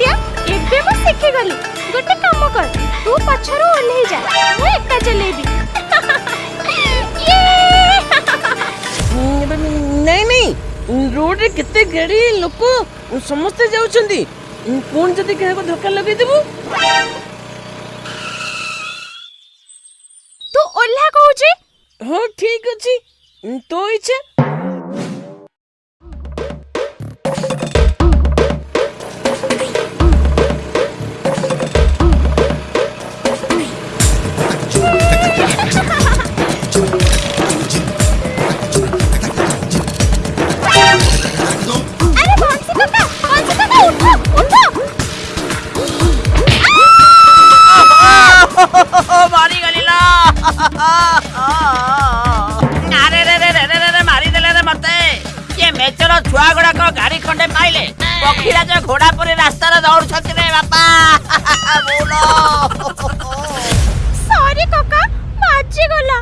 सत्या एबे मो सिखि गली गोटे काम कर तू पछरो ओल्हे जा मु एकटा जलेबी ये नहीं नहीं रोड रे कित्ते गेडी लोको समस्त जाउचंदी कोन जदि कह को धक्का लगे देबु तू ओल्हा कहू जे हो ठीक अछि तू इच्छा ମେଚର ଛୁଆ ଗୁଡାକ ଗାଡି ଖଣ୍ଡେ ପାଇଲେ ପକ୍ଷୀରାଜ ଘୋଡା ପରି ରାସ୍ତାରେ ଦୌଡୁଛନ୍ତି ରେ ବାପା ସରି କକା ବାଜିଗଲା